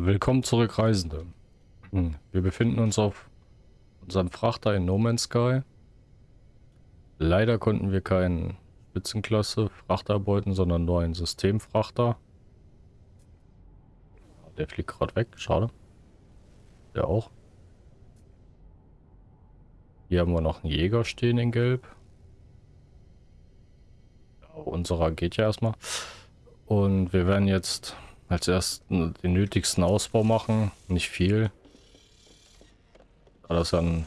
Willkommen zurück, Reisende. Hm, wir befinden uns auf unserem Frachter in No Man's Sky. Leider konnten wir keinen Spitzenklasse Frachter beuten, sondern nur einen Systemfrachter. Der fliegt gerade weg, schade. Der auch. Hier haben wir noch einen Jäger stehen in Gelb. Ja, unserer geht ja erstmal. Und wir werden jetzt als ersten den nötigsten Ausbau machen. Nicht viel. Da das ein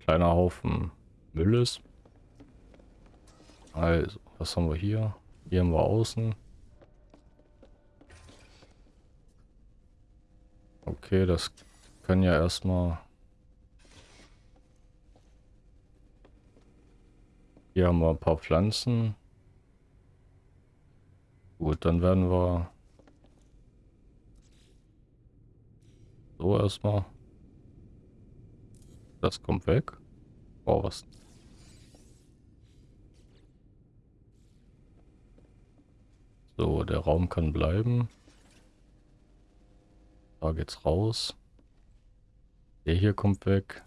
kleiner Haufen Müll ist. Also, was haben wir hier? Hier haben wir außen. Okay, das können ja erstmal... Hier haben wir ein paar Pflanzen. Gut, dann werden wir so erstmal. Das kommt weg. Oh, was? So, der Raum kann bleiben. Da geht's raus. Der hier kommt weg.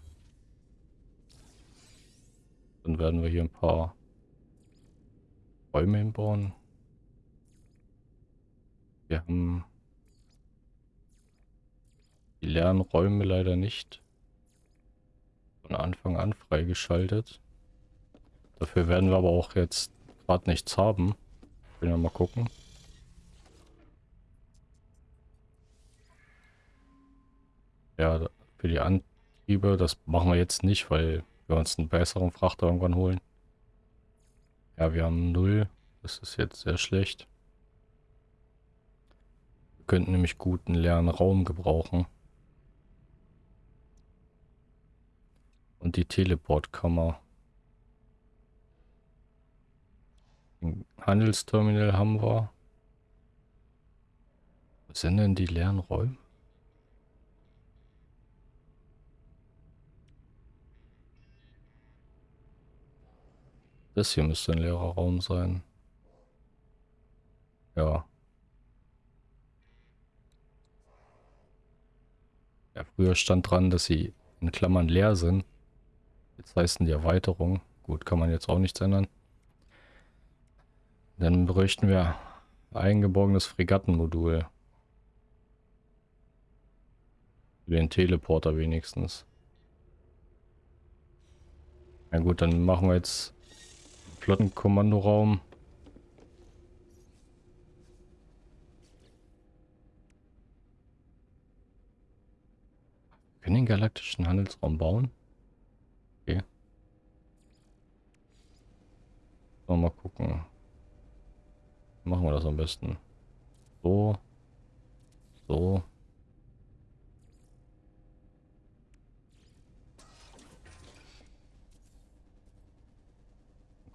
Dann werden wir hier ein paar Räume hinbauen. Wir haben die leeren Räume leider nicht von Anfang an freigeschaltet. Dafür werden wir aber auch jetzt gerade nichts haben. Will ja mal gucken. Ja, für die Antriebe, das machen wir jetzt nicht, weil wir uns einen besseren Frachter irgendwann holen. Ja, wir haben null. Das ist jetzt sehr schlecht könnten nämlich guten leeren Raum gebrauchen. Und die Teleportkammer. Ein Handelsterminal haben wir. Was sind denn die leeren Räume? Das hier müsste ein leerer Raum sein. Ja. Ja, früher stand dran, dass sie in Klammern leer sind. Jetzt heißen die Erweiterung. Gut, kann man jetzt auch nichts ändern. Dann bräuchten wir eingeborgenes Fregattenmodul. Den Teleporter wenigstens. Na gut, dann machen wir jetzt Flottenkommandoraum. Können den galaktischen Handelsraum bauen? Okay. So, mal gucken. Machen wir das am besten. So. So.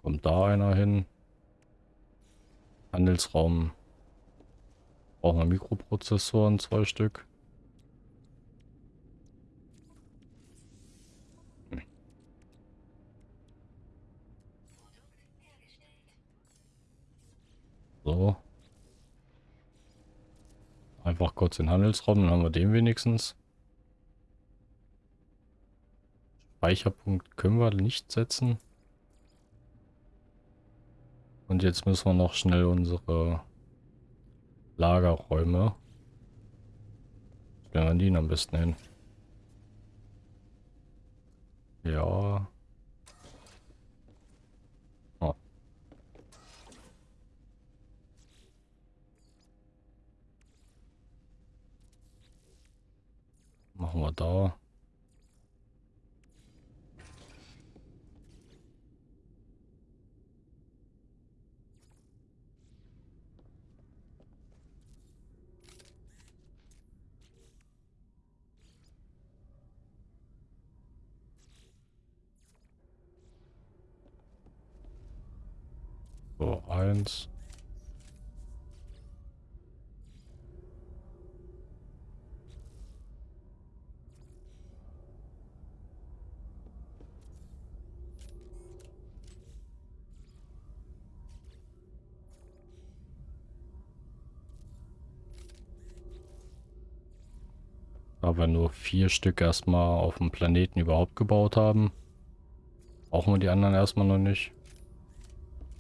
Kommt da einer hin. Handelsraum. Brauchen wir Mikroprozessoren, zwei Stück. So. Einfach kurz den Handelsraum, dann haben wir den wenigstens. Speicherpunkt können wir nicht setzen. Und jetzt müssen wir noch schnell unsere Lagerräume. Stellen wir die am besten hin. Ja. Machen wir da. So, eins. Wir nur vier Stück erstmal auf dem Planeten überhaupt gebaut haben, brauchen wir die anderen erstmal noch nicht.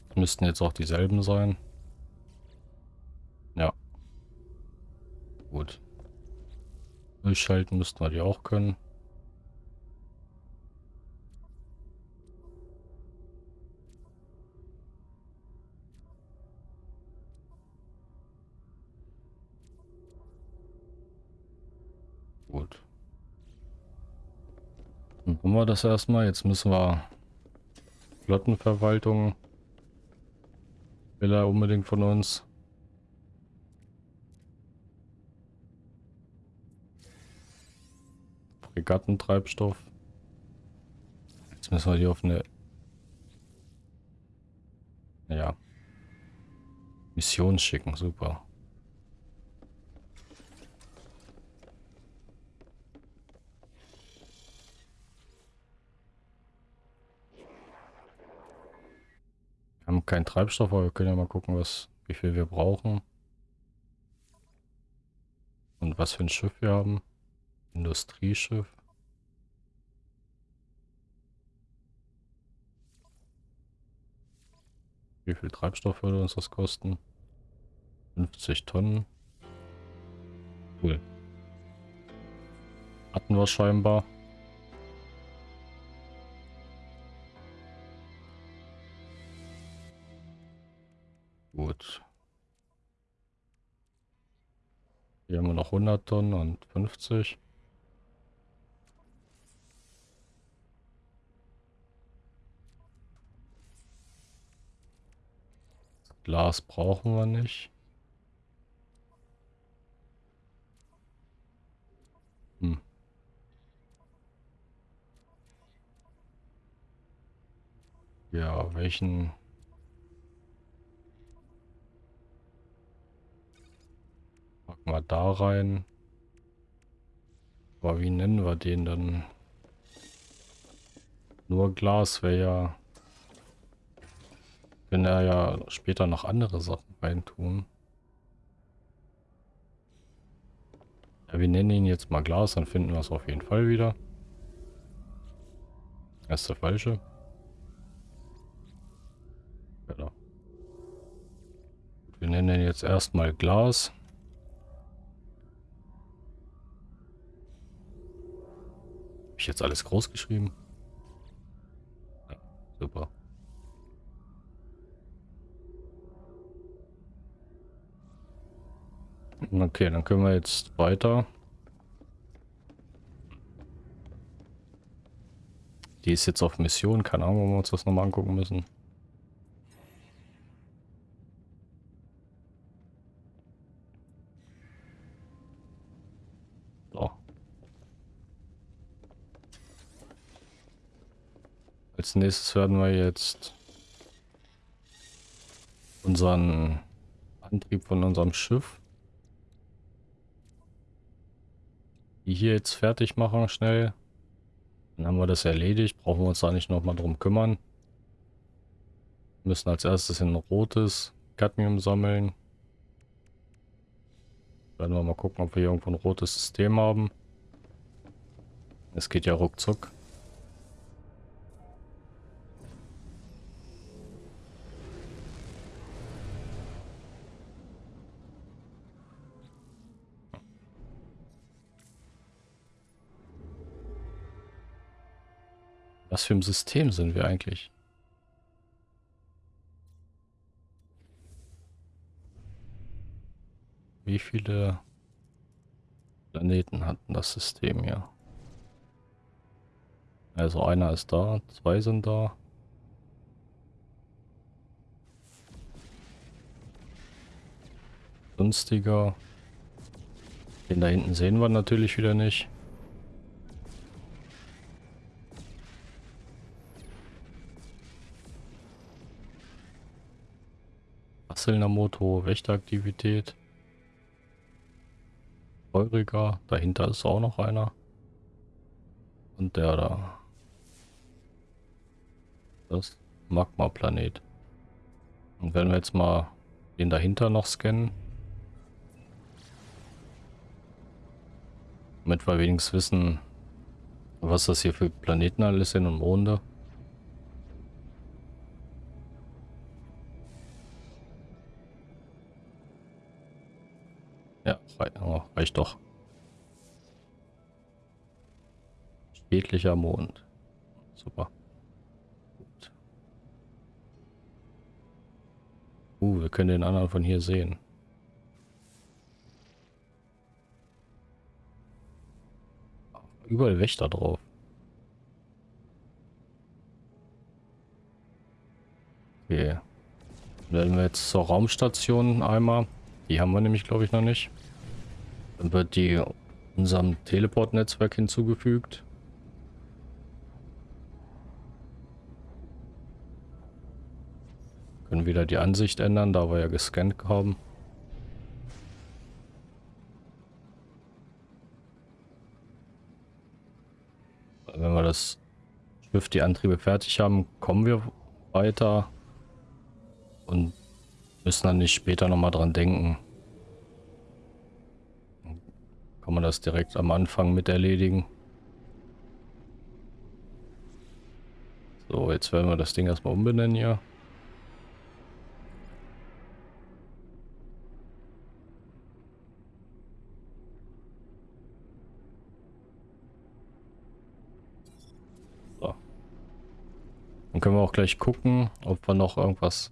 Das müssten jetzt auch dieselben sein. Ja. Gut. Durchschalten müssten wir die auch können. Dann haben wir das erstmal. Jetzt müssen wir Flottenverwaltung will er unbedingt von uns. Fregattentreibstoff. Jetzt müssen wir die auf eine ja, Mission schicken. Super. Haben keinen Treibstoff, aber wir können ja mal gucken, was, wie viel wir brauchen. Und was für ein Schiff wir haben. Industrieschiff. Wie viel Treibstoff würde uns das kosten? 50 Tonnen. Cool. Hatten wir scheinbar. Gut. Hier haben wir noch 100 Tonnen und 50. Glas brauchen wir nicht. Hm. Ja, welchen... Packen wir da rein. Aber wie nennen wir den dann? Nur Glas wäre ja... Können er ja später noch andere Sachen reintun. Ja, wir nennen ihn jetzt mal Glas, dann finden wir es auf jeden Fall wieder. Das ist der falsche. Genau. Wir nennen ihn jetzt erstmal Glas. Ich jetzt alles groß geschrieben? Ja, super. Okay, dann können wir jetzt weiter. Die ist jetzt auf Mission. Keine Ahnung, ob wir uns das nochmal angucken müssen. So. Als nächstes werden wir jetzt unseren Antrieb von unserem Schiff hier jetzt fertig machen, schnell. Dann haben wir das erledigt. Brauchen wir uns da nicht nochmal drum kümmern. Wir müssen als erstes ein rotes Cadmium sammeln. Werden wir mal gucken, ob wir irgendwo ein rotes System haben. Es geht ja ruckzuck. Was für ein System sind wir eigentlich? Wie viele Planeten hatten das System hier? Also einer ist da, zwei sind da. Günstiger. Den da hinten sehen wir natürlich wieder nicht. Motor, Wächteraktivität. Feuriger, dahinter ist auch noch einer. Und der da. Das Magma-Planet. Und wenn wir jetzt mal den dahinter noch scannen. Damit wir wenigstens wissen, was das hier für Planeten alles sind und Monde. Ja, oh, reicht doch. Schädlicher Mond. Super. Gut. Uh, wir können den anderen von hier sehen. Überall Wächter drauf. Okay. Wenn wir jetzt zur Raumstation einmal. Die haben wir nämlich, glaube ich, noch nicht. Dann wird die unserem Teleport-Netzwerk hinzugefügt. Können wieder die Ansicht ändern, da wir ja gescannt haben. Wenn wir das Schiff, die Antriebe fertig haben, kommen wir weiter und müssen dann nicht später nochmal dran denken. Kann man das direkt am Anfang mit erledigen. So, jetzt werden wir das Ding erstmal umbenennen hier. Dann können wir auch gleich gucken, ob wir noch irgendwas...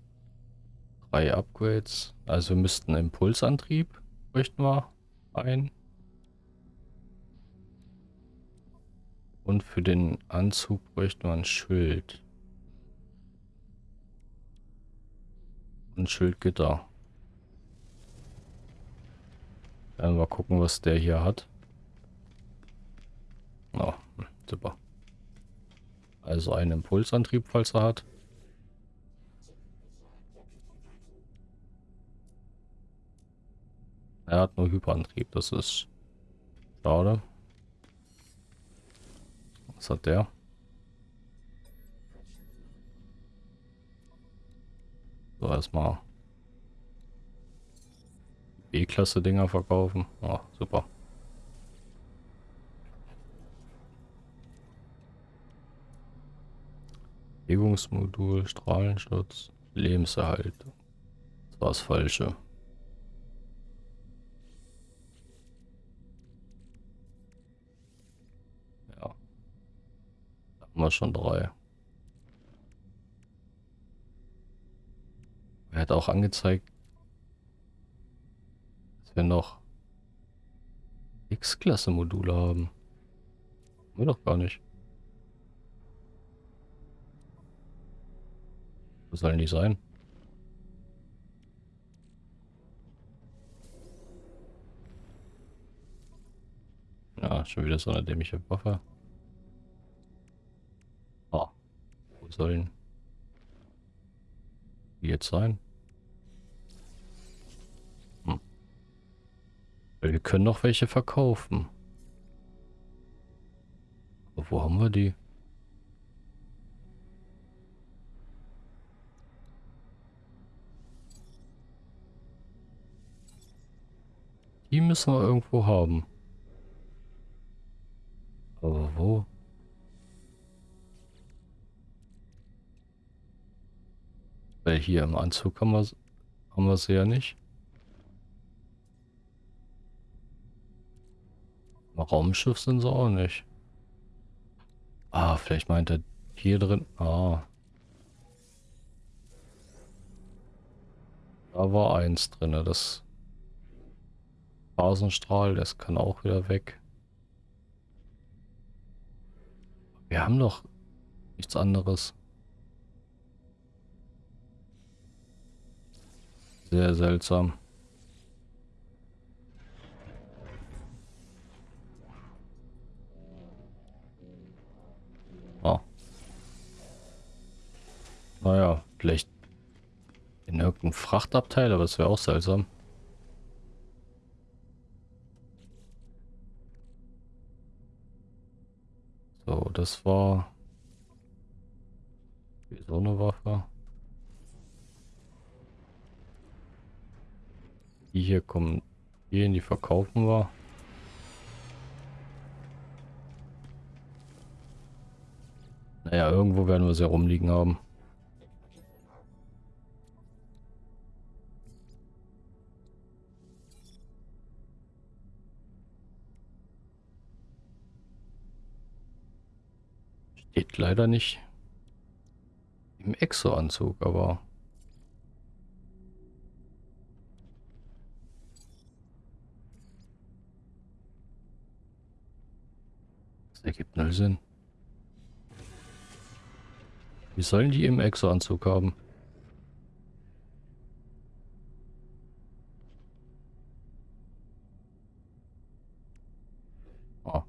Drei Upgrades. Also wir müssten Impulsantrieb bräuchten wir ein. Und für den Anzug bräuchten wir ein Schild. Und Schildgitter. Werden wir gucken, was der hier hat. Oh, super. Also einen Impulsantrieb, falls er hat. Er hat nur Hyperantrieb, das ist schade. Was hat der? So, erstmal B-Klasse Dinger verkaufen. Oh, super. Bewegungsmodul, Strahlenschutz, Lebenserhaltung. Das war das Falsche. Ja. Da haben wir schon drei. Er hat auch angezeigt, dass wir noch X-Klasse-Module haben. Haben wir doch gar nicht. Wo sollen die sein? Ja, schon wieder so eine dämliche Waffe. Sollen die jetzt sein? Hm. Wir können noch welche verkaufen. Aber wo haben wir die? Die müssen wir irgendwo haben. Aber wo? Hier im Anzug haben wir, haben wir sie ja nicht. Im Raumschiff sind sie auch nicht. Ah, vielleicht meint er hier drin. Ah. Da war eins drin, das Phasenstrahl, das kann auch wieder weg. Wir haben doch nichts anderes. Sehr seltsam. Oh. Naja, vielleicht in irgendeinem Frachtabteil, aber das wäre auch seltsam. So, das war so eine Waffe. Die hier kommen. Die, in die verkaufen wir. Naja, irgendwo werden wir sie rumliegen haben. Steht leider nicht im Exo-Anzug, aber Das ergibt null Sinn. Wie sollen die im Exo-Anzug haben? Ah.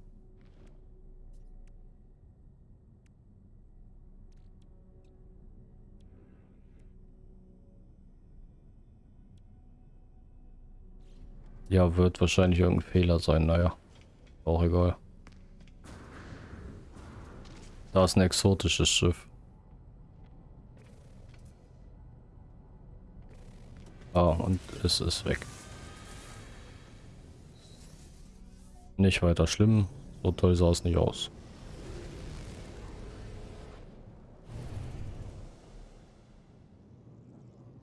Ja, wird wahrscheinlich irgendein Fehler sein, naja. Auch egal. Da ist ein exotisches Schiff. Ah, und es ist weg. Nicht weiter schlimm. So toll sah es nicht aus.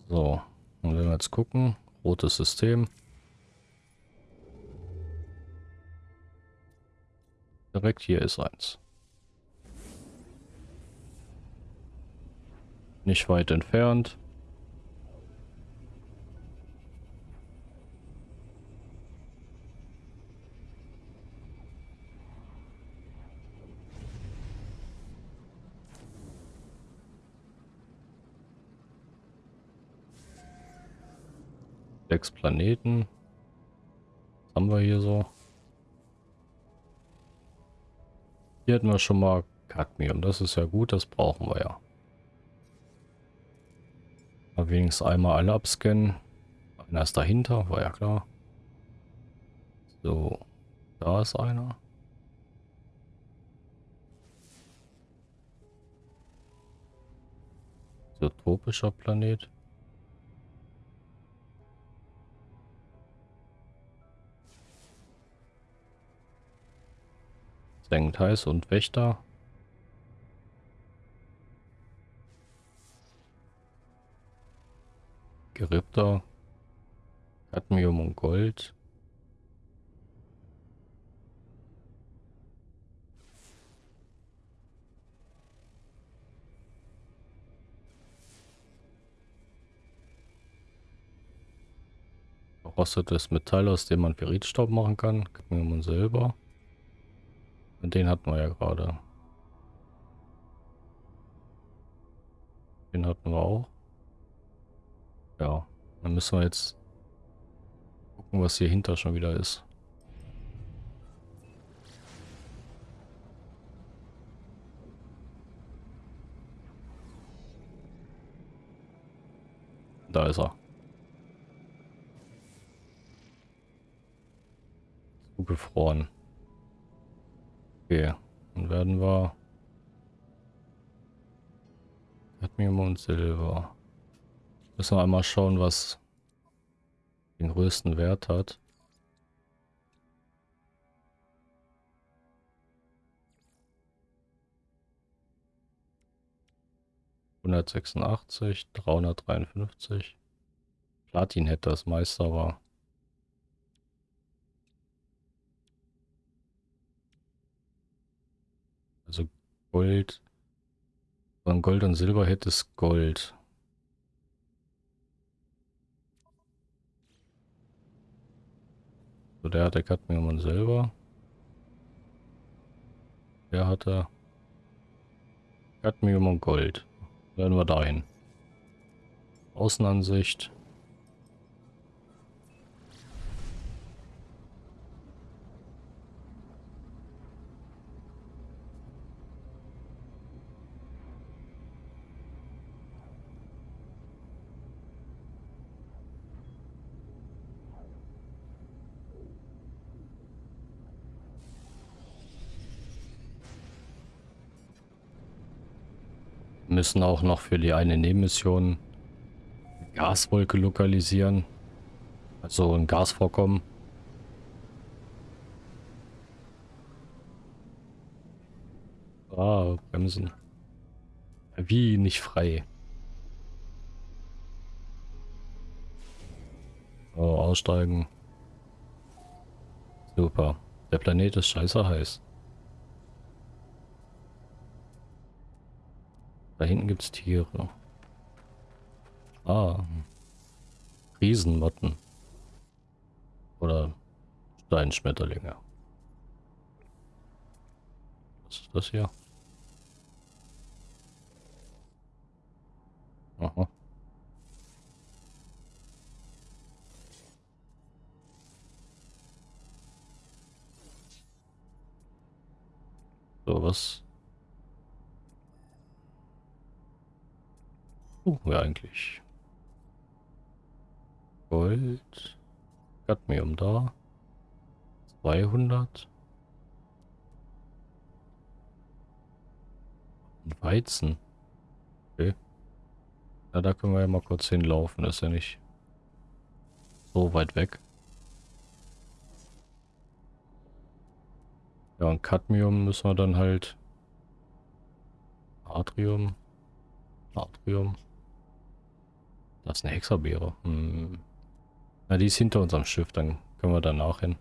So, und wenn wir jetzt gucken, rotes System. Direkt hier ist eins. Nicht weit entfernt. Sechs Planeten. Was haben wir hier so? Hier hätten wir schon mal Cadmium. Das ist ja gut, das brauchen wir ja. Mal wenigstens einmal alle abscannen. Einer ist dahinter, war ja klar. So, da ist einer. So, tropischer Planet. Senkt heiß und Wächter. Gerippter. Cadmium und Gold. Rostetes Metall, aus dem man Ferritstaub machen kann. Cadmium und Silber. Und den hatten wir ja gerade. Den hatten wir auch. Ja, dann müssen wir jetzt gucken, was hier hinter schon wieder ist. Da ist er. Zugefroren. Okay, dann werden wir Cadmium und Silber. Müssen wir einmal schauen, was den größten Wert hat. Hundertsechsundachtzig, dreihundertdreiundfünfzig. Platin hätte das meiste, aber Also Gold. Von Gold und Silber hätte es Gold. So, der hatte Cadmium und Silber. Der hatte Cadmium und Gold. Werden wir dahin. Außenansicht. Müssen auch noch für die eine Nebenmission Gaswolke lokalisieren. Also ein Gasvorkommen. Ah, Bremsen. Wie nicht frei? Oh, aussteigen. Super. Der Planet ist scheiße heiß. Da hinten gibt es Tiere. Ah. Riesenmotten. Oder Steinschmetterlinge. Was ist das hier? Aha. So, was? Uh, ja eigentlich. Gold. Cadmium da. 200. Und Weizen. Okay. Ja, da können wir ja mal kurz hinlaufen. Das ist ja nicht so weit weg. Ja, und Cadmium müssen wir dann halt... Atrium. Atrium. Das ist eine Hexerbeere. Hm. Na, die ist hinter unserem Schiff. Dann können wir danach hin.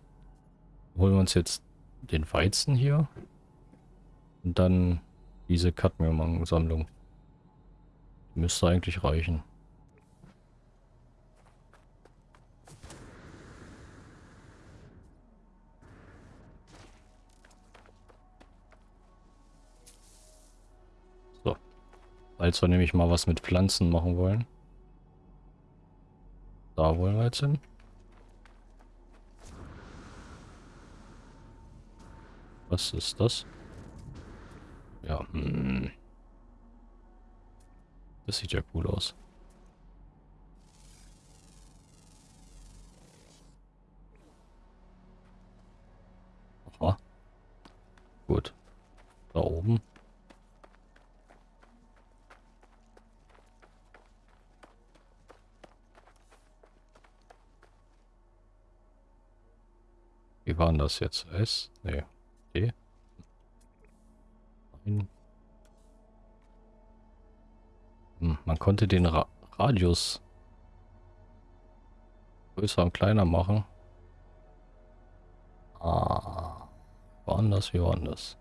Holen wir uns jetzt den Weizen hier. Und dann diese Cadmium-Sammlung. Müsste eigentlich reichen. So. Als wir nämlich mal was mit Pflanzen machen wollen. Da wollen wir jetzt hin. Was ist das? Ja, hm. Das sieht ja cool aus. Aha. Gut. Da oben. Wie war denn das jetzt? S? Nee. D? Nein. Hm, man konnte den Ra Radius größer und kleiner machen. Ah, war anders, wie war anders?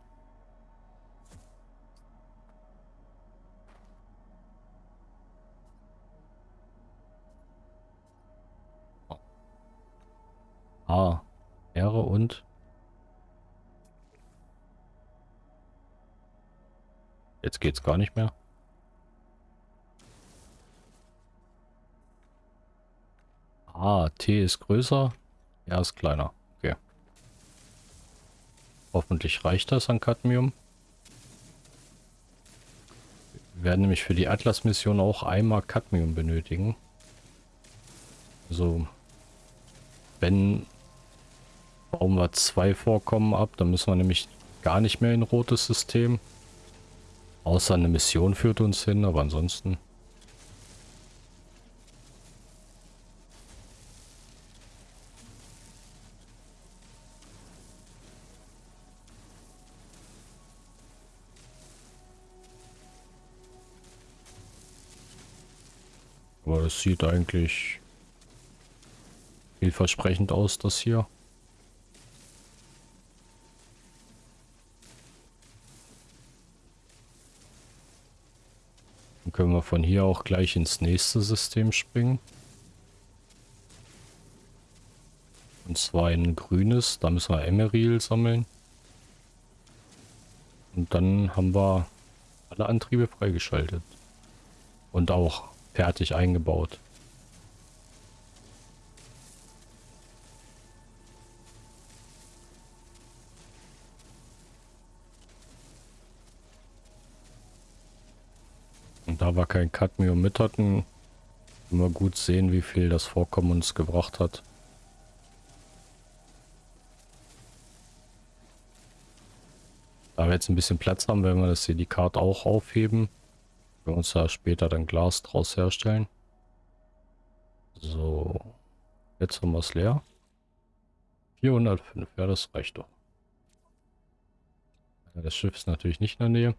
Ah, Ehre und jetzt geht's gar nicht mehr. Ah, T ist größer, R ist kleiner. Okay. Hoffentlich reicht das an Cadmium. Wir werden nämlich für die Atlas-Mission auch einmal Cadmium benötigen. Also, wenn bauen wir zwei Vorkommen ab, dann müssen wir nämlich gar nicht mehr in rotes System. Außer eine Mission führt uns hin, aber ansonsten... Aber es sieht eigentlich vielversprechend aus, das hier. Von hier auch gleich ins nächste System springen. Und zwar ein grünes, da müssen wir Emeril sammeln. Und dann haben wir alle Antriebe freigeschaltet. Und auch fertig eingebaut. Wir kein Cadmium mit hatten, wir gut sehen, wie viel das Vorkommen uns gebracht hat. Da wir jetzt ein bisschen Platz haben, werden wir das Silikat auch aufheben. Wir uns da später dann Glas draus herstellen. So. Jetzt haben wir es leer. 405. Ja, das reicht doch. Das Schiff ist natürlich nicht in der Nähe.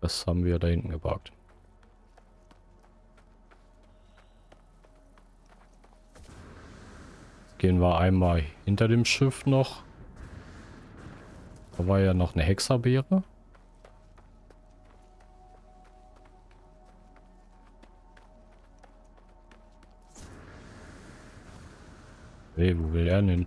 Das haben wir da hinten geparkt. gehen wir einmal hinter dem Schiff noch. Da war ja noch eine Hexerbeere. Hey, wo will er denn?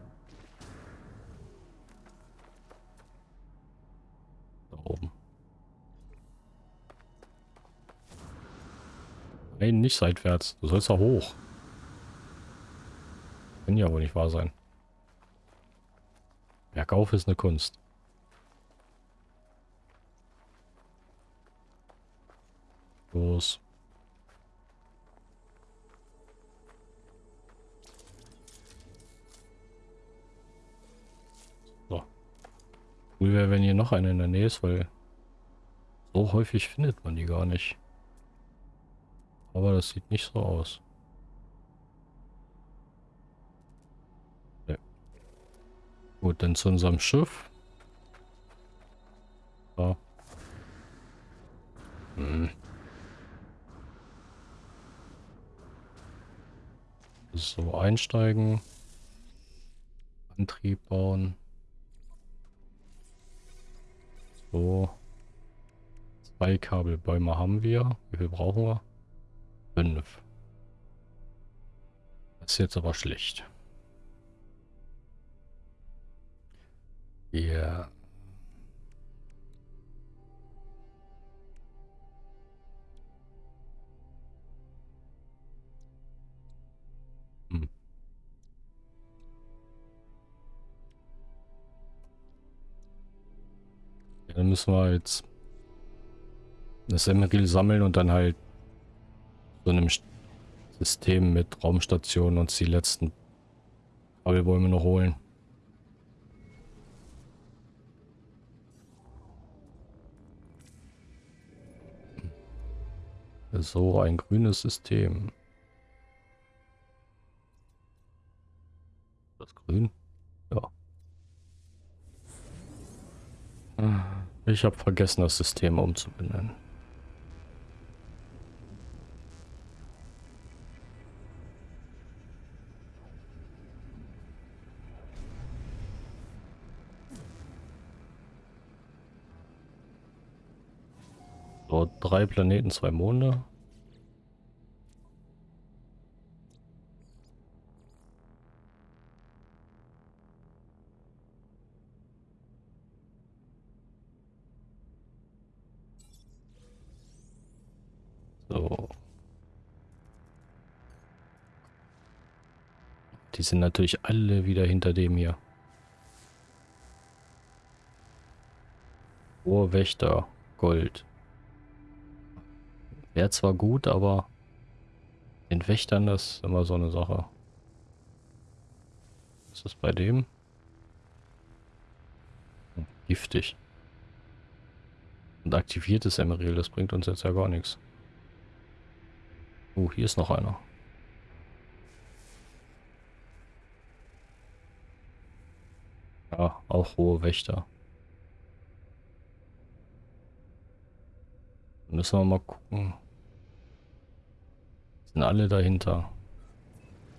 Nein, nicht seitwärts. Du sollst da hoch. Kann ja wohl nicht wahr sein. Bergauf ist eine Kunst. Los. So. Cool wäre, wenn hier noch eine in der Nähe ist, weil so häufig findet man die gar nicht. Aber das sieht nicht so aus. Gut, dann zu unserem Schiff. So. Hm. So, einsteigen. Antrieb bauen. So. Zwei Kabelbäume haben wir. Wie viel brauchen wir? Fünf. Das ist jetzt aber schlecht. Ja. Hm. Dann müssen wir jetzt das Emeril sammeln und dann halt so einem System mit Raumstationen uns die letzten Kabelbäume noch holen. So ein grünes System. Das grün? Ja. Ich habe vergessen, das System umzubenennen. So, drei Planeten, zwei Monde. So. Die sind natürlich alle wieder hinter dem hier. Ohrwächter, Gold. Wäre zwar gut, aber den Wächtern das ist immer so eine Sache. Was ist bei dem? Hm, giftig. Und aktiviertes Emerald, das bringt uns jetzt ja gar nichts. Oh, hier ist noch einer. Ja, auch hohe Wächter. Müssen wir mal gucken. Sind alle dahinter.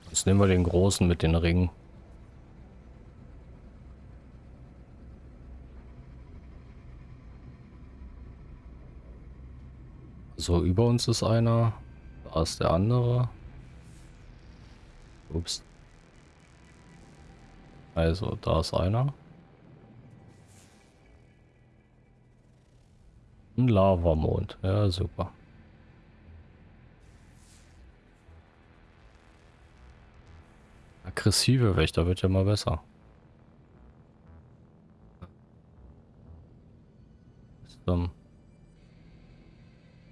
Jetzt nehmen wir den großen mit den Ringen. So, über uns ist einer. Da ist der andere. Ups. Also, da ist einer. Ein Lavamond. Ja, super. Aggressive Wächter wird ja mal besser. Den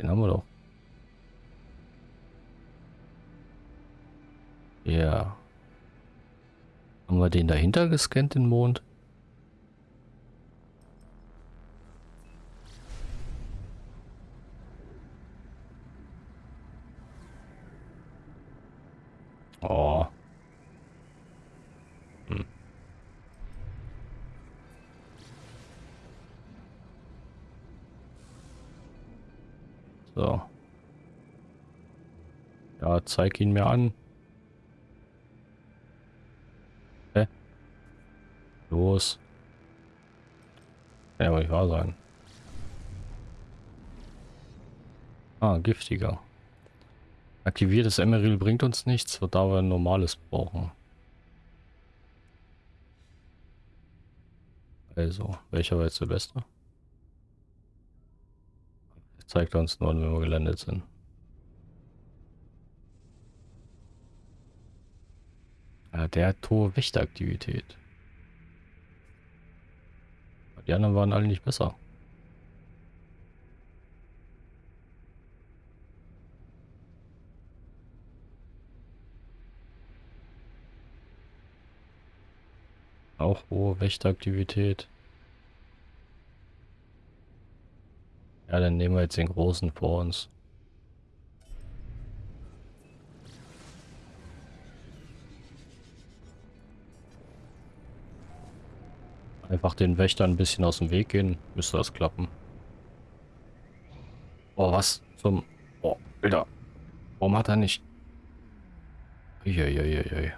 haben wir doch. Ja. Haben wir den dahinter gescannt, den Mond? Oh. So. Ja, zeig ihn mir an. Hä? Los. Ja wohl nicht wahr sein. Ah, giftiger. Aktiviertes Emeril bringt uns nichts, wird aber ein normales brauchen. Also, welcher war jetzt der beste? Zeigt uns nur, wenn wir gelandet sind. Ja, der hat hohe Wächteraktivität. Die anderen waren alle nicht besser. Auch hohe Wächteraktivität. Ja, dann nehmen wir jetzt den großen vor uns. Einfach den Wächter ein bisschen aus dem Weg gehen, müsste das klappen. Oh, was zum... Oh, Alter. Warum hat er nicht... Uiuiuiui.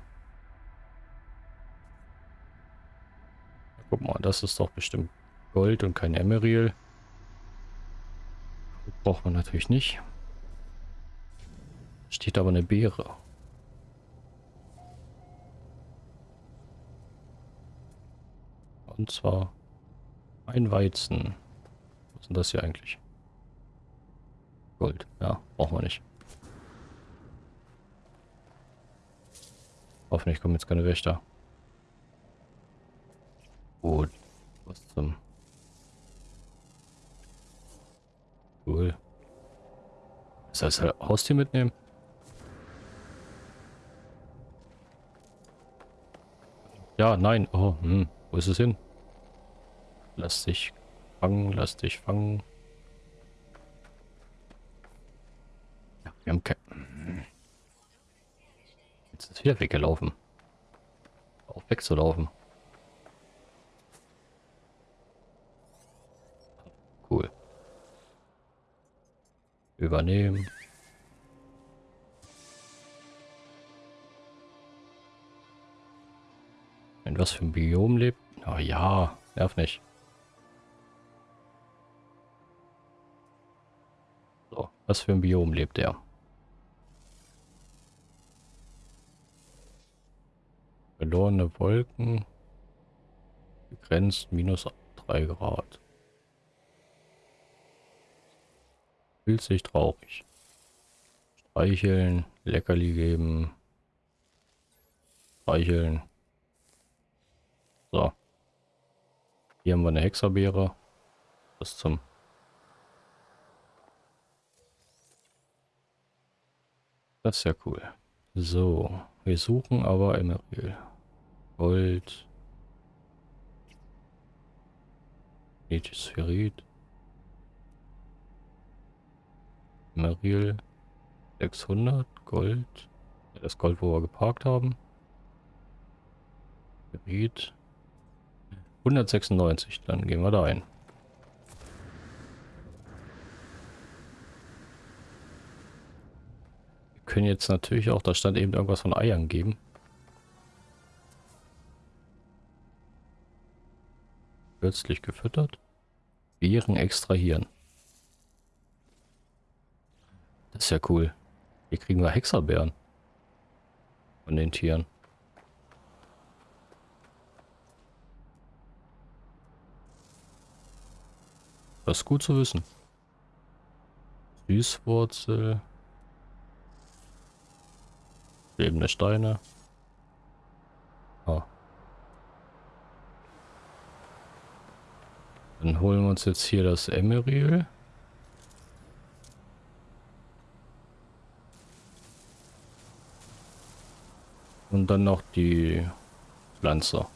Guck mal, das ist doch bestimmt Gold und kein Emeril. Braucht man natürlich nicht. Steht aber eine Beere. Und zwar ein Weizen. Was ist denn das hier eigentlich? Gold. Ja, brauchen wir nicht. Hoffentlich kommen jetzt keine Wächter. Gut. Was zum... Cool. Soll ich das Haustier mitnehmen? Ja, nein. Oh, hm. Wo ist es hin? Lass dich fangen, lass dich fangen. Ja, wir haben kein... Jetzt ist es wieder weggelaufen. Auch wegzulaufen. Cool. Übernehmen. In was für ein Biom lebt? Oh ja, nerv nicht. So, was für ein Biom lebt er? Verlorene Wolken. Begrenzt minus 3 Grad. Sich traurig. Streicheln, Leckerli geben. Streicheln. So. Hier haben wir eine Hexerbeere. Das zum... Das ist ja cool. So, wir suchen aber Emeril. Gold. Ethisferit. Meril 600 Gold. Das Gold, wo wir geparkt haben. Gebiet 196. Dann gehen wir da ein. Wir können jetzt natürlich auch, da stand eben irgendwas von Eiern geben. Plötzlich gefüttert. Beeren extrahieren. Das ist ja cool. Hier kriegen wir Hexerbeeren. Von den Tieren. Das ist gut zu wissen. Süßwurzel. Lebende Steine. Ah. Dann holen wir uns jetzt hier das Emeril. Und dann noch die Pflanze.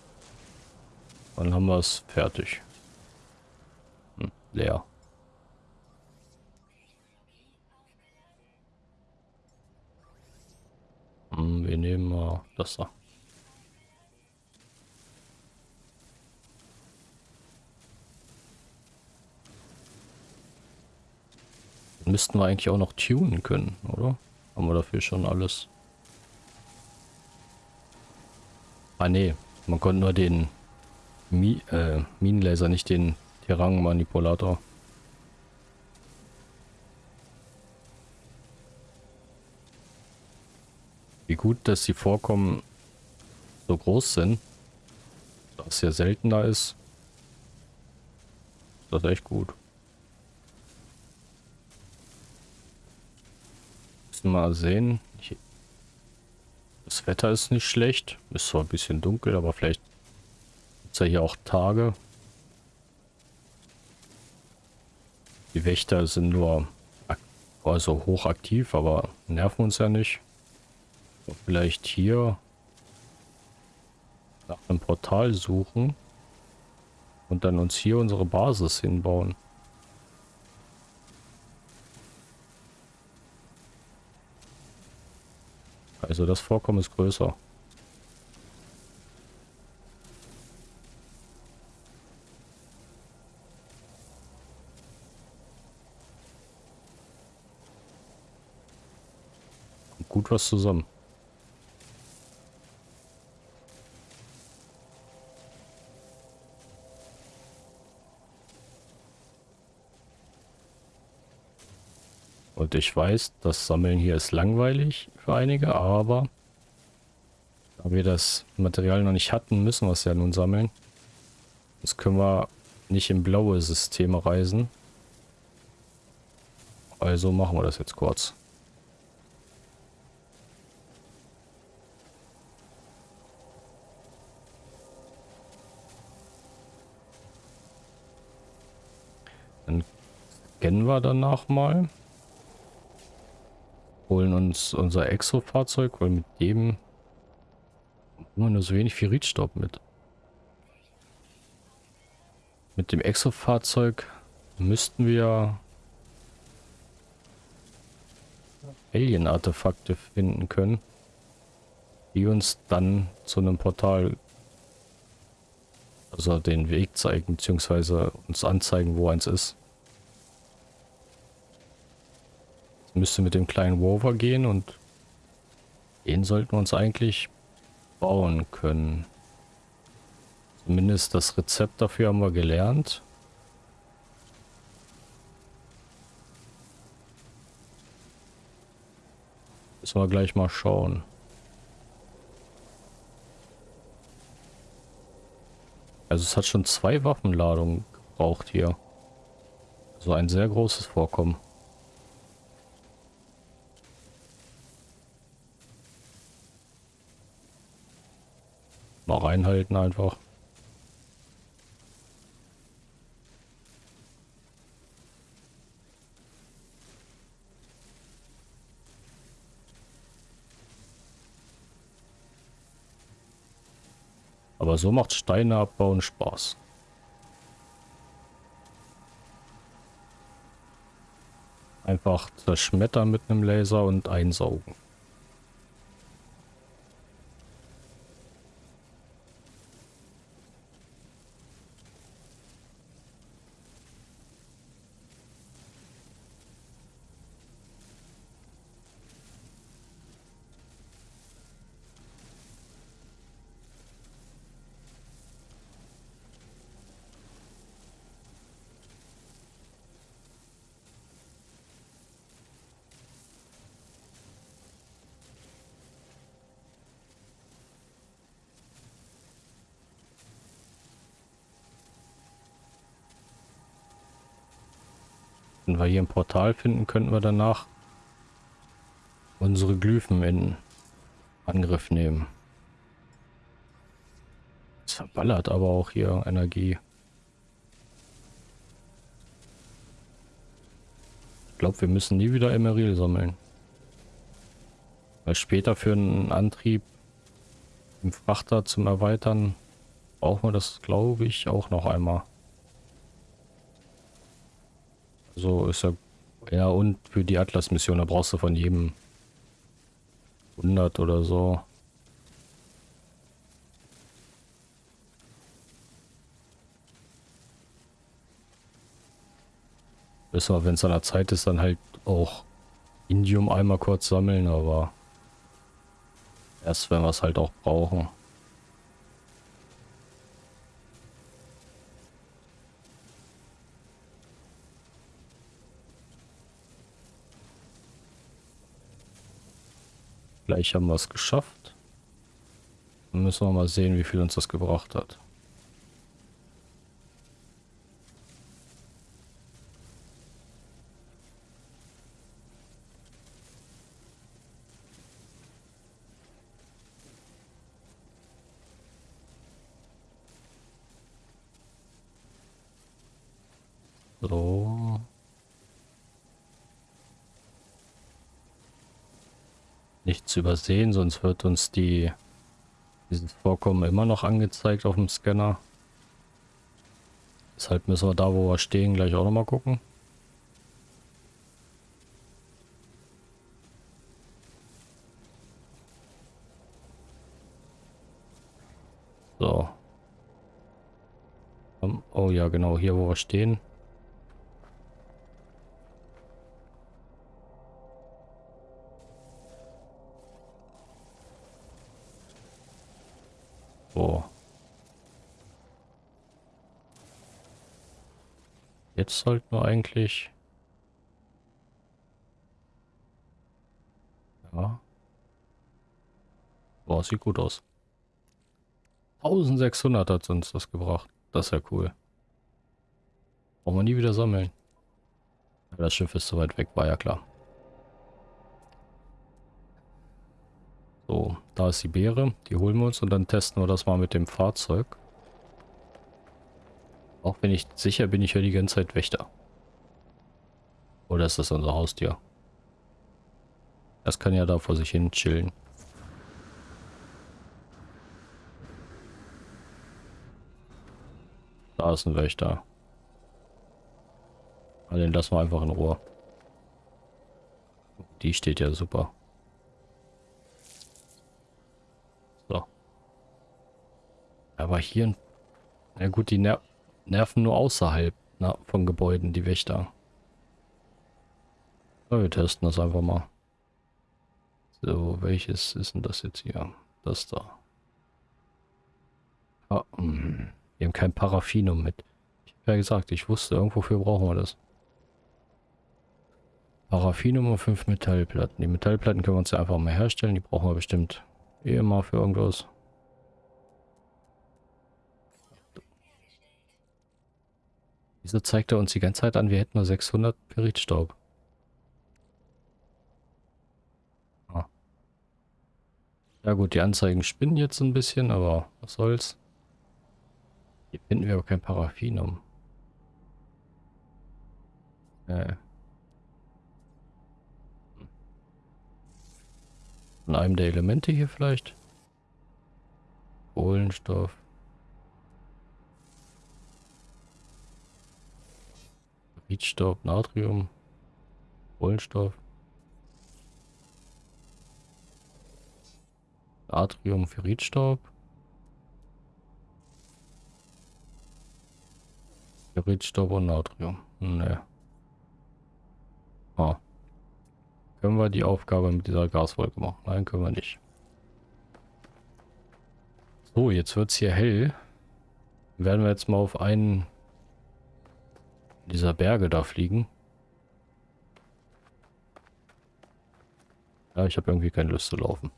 Dann haben wir es fertig. Hm, leer. Hm, wir nehmen mal das da. müssten wir eigentlich auch noch tunen können, oder? Haben wir dafür schon alles? Ah nee, man konnte nur den Mi äh, Minenlaser, nicht den Terrain-Manipulator. Wie gut, dass die Vorkommen so groß sind. Da es ja seltener ist. Das ist echt gut. Müssen wir mal sehen. Das Wetter ist nicht schlecht. Ist zwar ein bisschen dunkel, aber vielleicht gibt es ja hier auch Tage. Die Wächter sind nur also hochaktiv, aber nerven uns ja nicht. Vielleicht hier nach einem Portal suchen und dann uns hier unsere Basis hinbauen. Also das Vorkommen ist größer. gut was zusammen. Und ich weiß, das Sammeln hier ist langweilig für einige, aber da wir das Material noch nicht hatten, müssen wir es ja nun sammeln. Das können wir nicht in blaue Systeme reisen. Also machen wir das jetzt kurz. Dann scannen wir danach mal holen uns unser Exo-Fahrzeug, weil mit dem haben wir nur so wenig Ferritstaub mit. Mit dem Exo-Fahrzeug müssten wir Alien-Artefakte finden können, die uns dann zu einem Portal, also den Weg zeigen, beziehungsweise uns anzeigen, wo eins ist. Müsste mit dem kleinen Rover gehen und den sollten wir uns eigentlich bauen können. Zumindest das Rezept dafür haben wir gelernt. Müssen wir gleich mal schauen. Also es hat schon zwei Waffenladungen gebraucht hier. So also ein sehr großes Vorkommen. Mal reinhalten einfach. Aber so macht Steine abbauen Spaß. Einfach zerschmettern mit einem Laser und einsaugen. Wir hier ein Portal finden, könnten wir danach unsere Glyphen in Angriff nehmen. Es verballert aber auch hier Energie. Ich glaube, wir müssen nie wieder Emeril sammeln. Weil später für einen Antrieb im Frachter zum Erweitern brauchen wir das, glaube ich, auch noch einmal. So ist ja. Ja, und für die Atlas-Mission, da brauchst du von jedem 100 oder so. Wir, wenn es an der Zeit ist, dann halt auch Indium einmal kurz sammeln, aber erst wenn wir es halt auch brauchen. Gleich haben wir es geschafft. Dann müssen wir mal sehen, wie viel uns das gebracht hat. So. Nichts übersehen, sonst wird uns die dieses Vorkommen immer noch angezeigt auf dem Scanner. Deshalb müssen wir da, wo wir stehen, gleich auch noch mal gucken. So. Oh ja, genau, hier wo wir stehen. Jetzt sollten wir eigentlich... Ja. Boah, sieht gut aus. 1600 hat uns das gebracht. Das ist ja cool. Brauchen wir nie wieder sammeln. Das Schiff ist so weit weg, war ja klar. So, da ist die Beere. Die holen wir uns und dann testen wir das mal mit dem Fahrzeug. Auch wenn ich sicher bin, ich höre die ganze Zeit Wächter. Oder ist das unser Haustier? Das kann ja da vor sich hin chillen. Da ist ein Wächter. Also den lassen wir einfach in Ruhe. Die steht ja super. So. Aber hier... Na gut, die Ner nerven nur außerhalb na, von Gebäuden, die Wächter. Ja, wir testen das einfach mal. So, welches ist denn das jetzt hier? Das da. Ah, mh. wir haben kein Paraffinum mit. Ich habe ja gesagt, ich wusste, irgendwofür brauchen wir das. Paraffinum und fünf Metallplatten. Die Metallplatten können wir uns ja einfach mal herstellen. Die brauchen wir bestimmt eh immer für irgendwas. Wieso zeigt er uns die ganze Zeit an, wir hätten nur 600 Peritstaub? Ah. Ja gut, die Anzeigen spinnen jetzt ein bisschen, aber was soll's. Hier finden wir aber kein Paraffinum. Äh. Von einem der Elemente hier vielleicht? Kohlenstoff. Riedstoff, Natrium, Kohlenstoff. Natrium, Ferritstaub. Ferritstaub und Natrium. Ne. Ah. Können wir die Aufgabe mit dieser Gaswolke machen? Nein, können wir nicht. So, jetzt wird es hier hell. Werden wir jetzt mal auf einen dieser Berge da fliegen. Ja, ich habe irgendwie keine Lust zu laufen.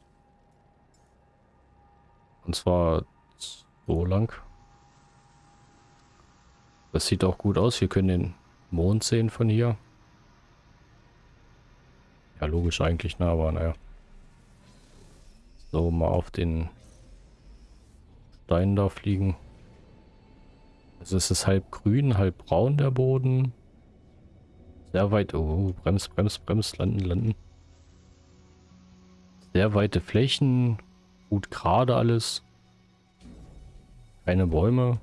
Und zwar so lang. Das sieht auch gut aus. Wir können den Mond sehen von hier. Ja, logisch eigentlich, ne? aber naja. So, mal auf den Stein da fliegen. Also es ist halb grün, halb braun der Boden. Sehr weit. Oh, brems, brems, brems, landen, landen. Sehr weite Flächen. Gut gerade alles. Keine Bäume.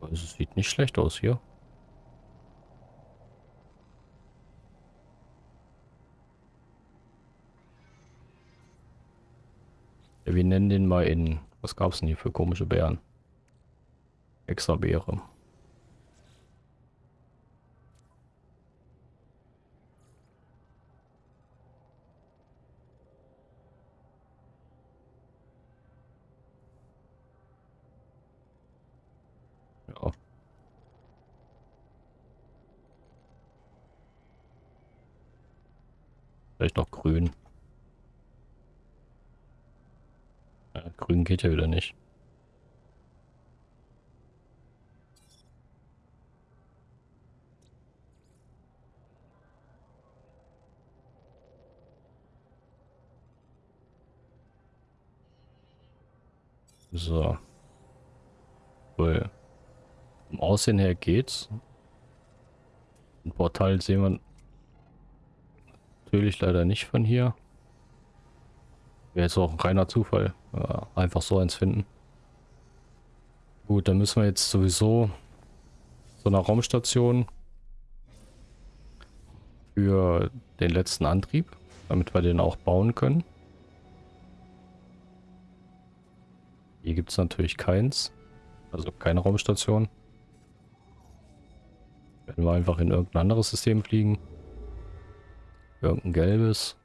Also es sieht nicht schlecht aus hier. Wir nennen den mal in... Was gab es denn hier für komische Bären? extra Beere. Vielleicht noch grün. Ja, grün geht ja wieder nicht. So. Cool. Vom Aussehen her geht's. Ein Portal sehen wir natürlich leider nicht von hier. Wäre jetzt auch ein reiner Zufall. Ja, einfach so eins finden. Gut, dann müssen wir jetzt sowieso so einer Raumstation für den letzten Antrieb, damit wir den auch bauen können. Hier gibt es natürlich keins. Also keine Raumstation. Werden wir einfach in irgendein anderes System fliegen. Irgendein gelbes.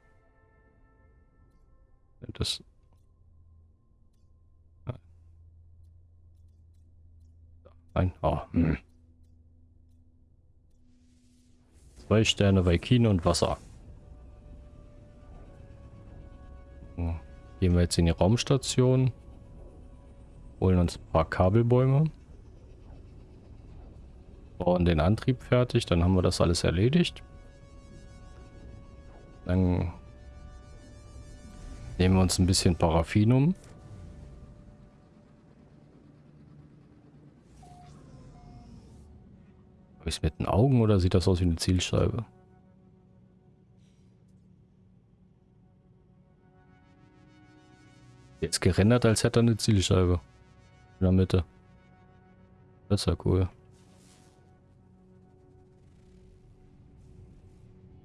Das. Nein. Oh. Hm. Zwei Sterne Vaikin und Wasser. Gehen wir jetzt in die Raumstation. Holen uns ein paar Kabelbäume. Bauen den Antrieb fertig, dann haben wir das alles erledigt. Dann nehmen wir uns ein bisschen Paraffinum. Habe ich es mit den Augen oder sieht das aus wie eine Zielscheibe? Jetzt gerendert, als hätte er eine Zielscheibe. In der Mitte. Das ist ja cool.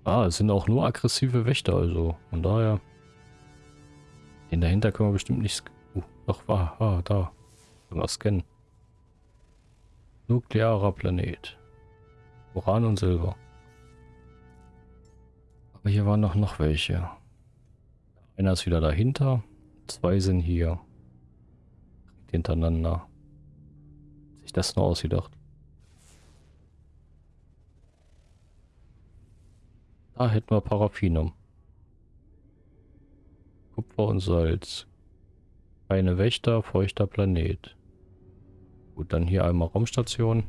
Ah, es sind auch nur aggressive Wächter, also von daher. Den dahinter können wir bestimmt nicht... Uh, doch, war, ah, da. Können wir scannen. Nuklearer Planet. Uran und Silber. Aber hier waren noch, noch welche. Einer ist wieder dahinter. Zwei sind hier hintereinander. Sich das nur ausgedacht. Da hätten wir Paraffinum. Kupfer und Salz. Keine Wächter, feuchter Planet. Gut, dann hier einmal Raumstation.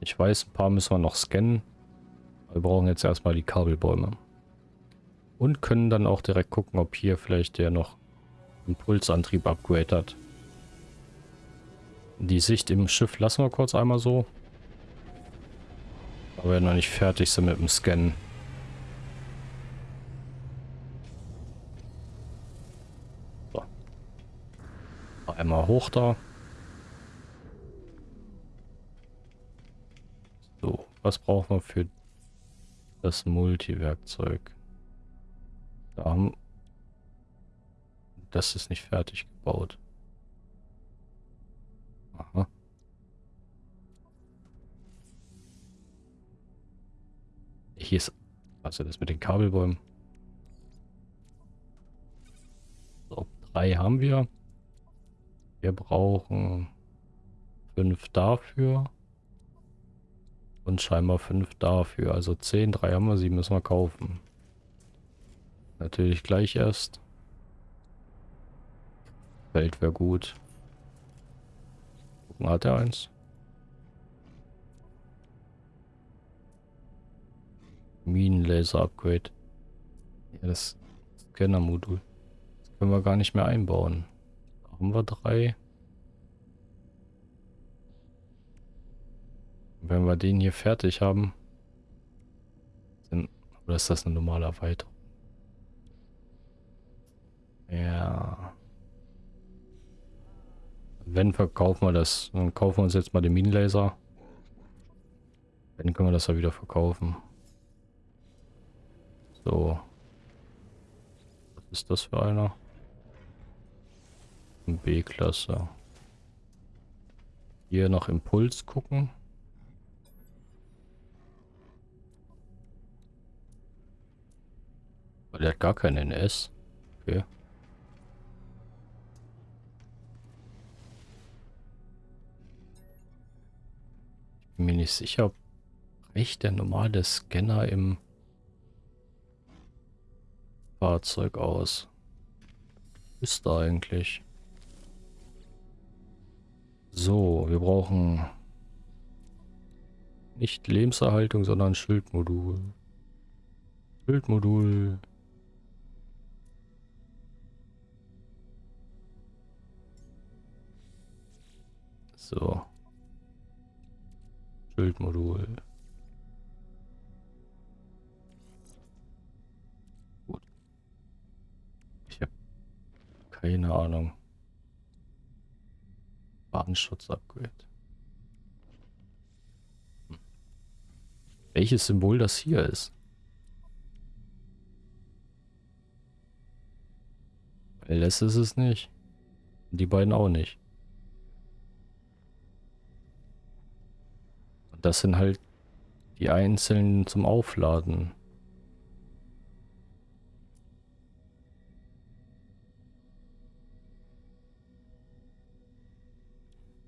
Ich weiß, ein paar müssen wir noch scannen. Wir brauchen jetzt erstmal die Kabelbäume. Und können dann auch direkt gucken, ob hier vielleicht der noch Impulsantrieb Upgrade hat. Die Sicht im Schiff lassen wir kurz einmal so. Aber wir noch nicht fertig sind mit dem Scannen. So. Einmal hoch da. So, was brauchen wir für das Multiwerkzeug? Da haben das ist nicht fertig gebaut. Aha. Hier ist also das mit den Kabelbäumen. So, drei haben wir. Wir brauchen fünf dafür. Und scheinbar fünf dafür. Also zehn, drei haben wir, sieben müssen wir kaufen. Natürlich gleich erst. Feld wäre gut. Gucken, hat er eins? Minenlaser-Upgrade. Ja, das Scanner-Modul. Das können wir gar nicht mehr einbauen. Da haben wir drei. Wenn wir den hier fertig haben, dann, oder ist das eine normale Erweiterung? Ja. Wenn verkaufen wir das, dann kaufen wir uns jetzt mal den Minenlaser. Dann können wir das ja wieder verkaufen. So. Was ist das für einer? B-Klasse. Hier nach Impuls gucken. Der hat gar keinen NS. Okay. Mir nicht sicher, ob reicht der normale Scanner im Fahrzeug aus? Ist da eigentlich? So, wir brauchen nicht Lebenserhaltung, sondern Schildmodul. Schildmodul. So. Schildmodul. Gut. Ich habe keine Ahnung. Badenschutz-Upgrade. Hm. Welches Symbol das hier ist? LS ist es nicht. Die beiden auch nicht. Das sind halt die einzelnen zum Aufladen.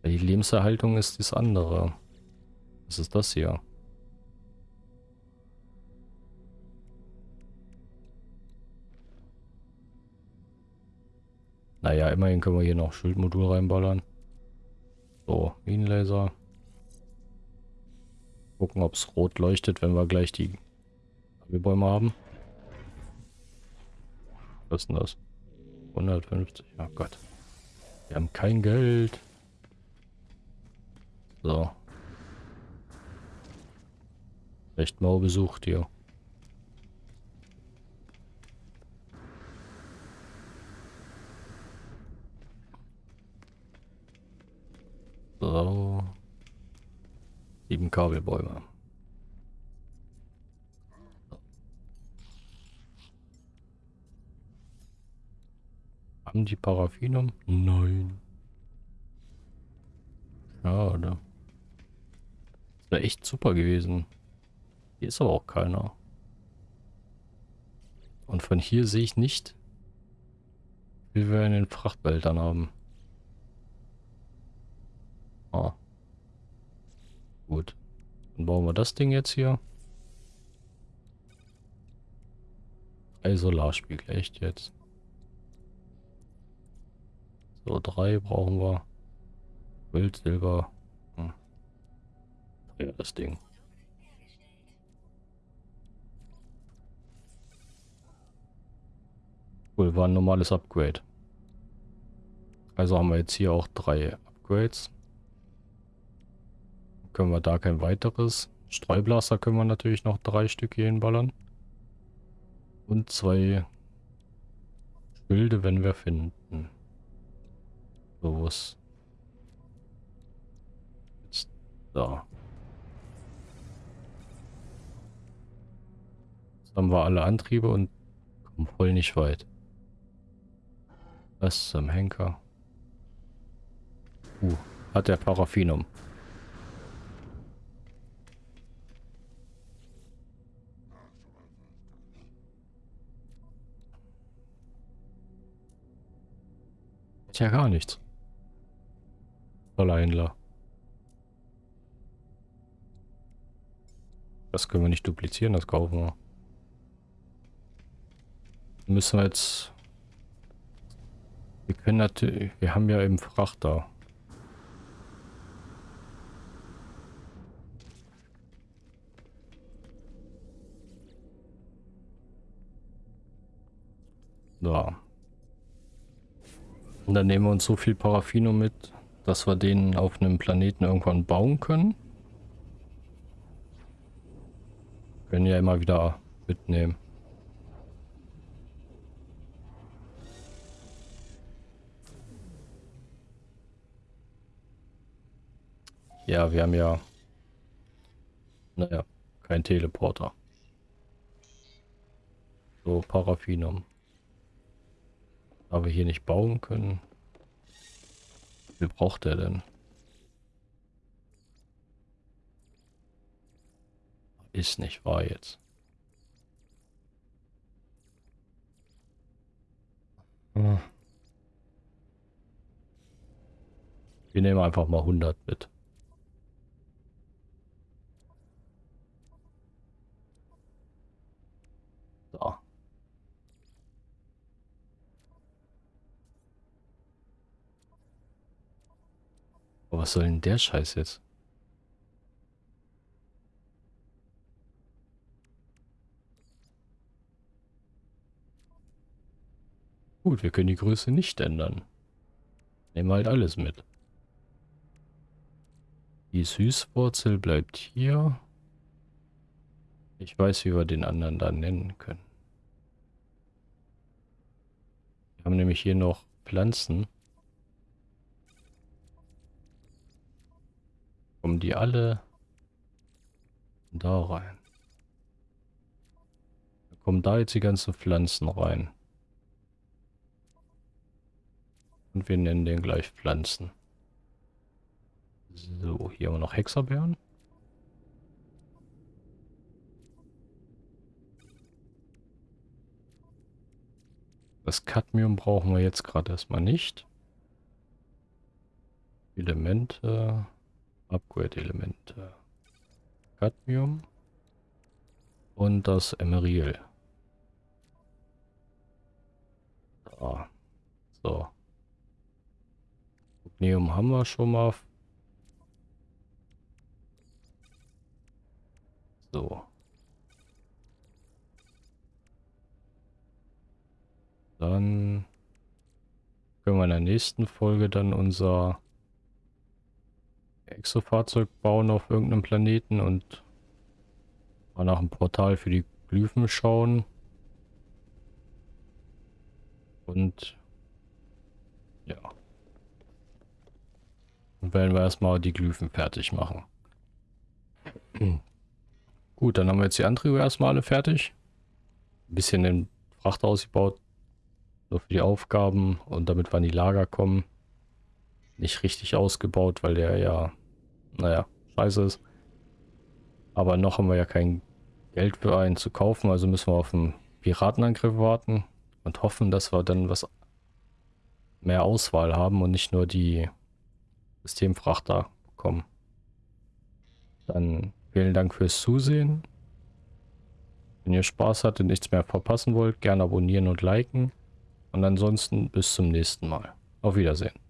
Die Lebenserhaltung ist das andere. Was ist das hier? Naja, immerhin können wir hier noch Schildmodul reinballern. So, Minenlaser. Gucken, ob es rot leuchtet, wenn wir gleich die Bäume haben. Was ist denn das? 150, ja Gott. Wir haben kein Geld. So. Echt mau besucht hier. So. Sieben Kabelbäume. Haben die Paraffinum? Nein. Schade. Das wäre echt super gewesen. Hier ist aber auch keiner. Und von hier sehe ich nicht, wie wir in den Frachtbehältern haben. Ah. Gut. Dann bauen wir das Ding jetzt hier. Drei Solarspiegel, echt jetzt. So, drei brauchen wir. Gold, Silber. Hm. Ja, das Ding. Cool, war ein normales Upgrade. Also haben wir jetzt hier auch drei Upgrades können wir da kein weiteres. Streublaster können wir natürlich noch drei Stück hier hinballern. Und zwei Schilde, wenn wir finden. So, was? Jetzt da. Jetzt haben wir alle Antriebe und kommen voll nicht weit. Was zum Henker? Uh, hat der Paraffinum. Ja gar nichts. Toller Händler. Das können wir nicht duplizieren, das kaufen wir. Müssen wir jetzt... Wir können natürlich... Wir haben ja eben Frachter. Da. Und dann nehmen wir uns so viel Paraffino mit, dass wir den auf einem Planeten irgendwann bauen können. Können ja immer wieder mitnehmen. Ja, wir haben ja, naja, kein Teleporter. So, Paraffinum. Da wir hier nicht bauen können. Wie braucht er denn? Ist nicht wahr jetzt. Hm. Wir nehmen einfach mal 100 mit. So. Aber was soll denn der Scheiß jetzt? Gut, wir können die Größe nicht ändern. Nehmen halt alles mit. Die Süßwurzel bleibt hier. Ich weiß, wie wir den anderen dann nennen können. Wir haben nämlich hier noch Pflanzen. Kommen die alle da rein. Da kommen da jetzt die ganzen Pflanzen rein. Und wir nennen den gleich Pflanzen. So, hier haben wir noch Hexerbeeren. Das Cadmium brauchen wir jetzt gerade erstmal nicht. Elemente, Upgrade-Elemente. Cadmium und das Emeril. Da. So. Neum haben wir schon mal. So. Dann können wir in der nächsten Folge dann unser Exofahrzeug bauen auf irgendeinem Planeten und mal nach einem Portal für die Glyphen schauen. Und ja. Dann werden wir erstmal die Glyphen fertig machen. Gut, dann haben wir jetzt die Antriebe erstmal alle fertig. Ein bisschen den Frachter ausgebaut. Nur für die Aufgaben und damit wir in die Lager kommen. Nicht richtig ausgebaut, weil der ja, naja, scheiße ist. Aber noch haben wir ja kein Geld für einen zu kaufen, also müssen wir auf einen Piratenangriff warten und hoffen, dass wir dann was mehr Auswahl haben und nicht nur die Systemfrachter bekommen. Dann vielen Dank fürs Zusehen. Wenn ihr Spaß hattet und nichts mehr verpassen wollt, gerne abonnieren und liken. Und ansonsten bis zum nächsten Mal. Auf Wiedersehen.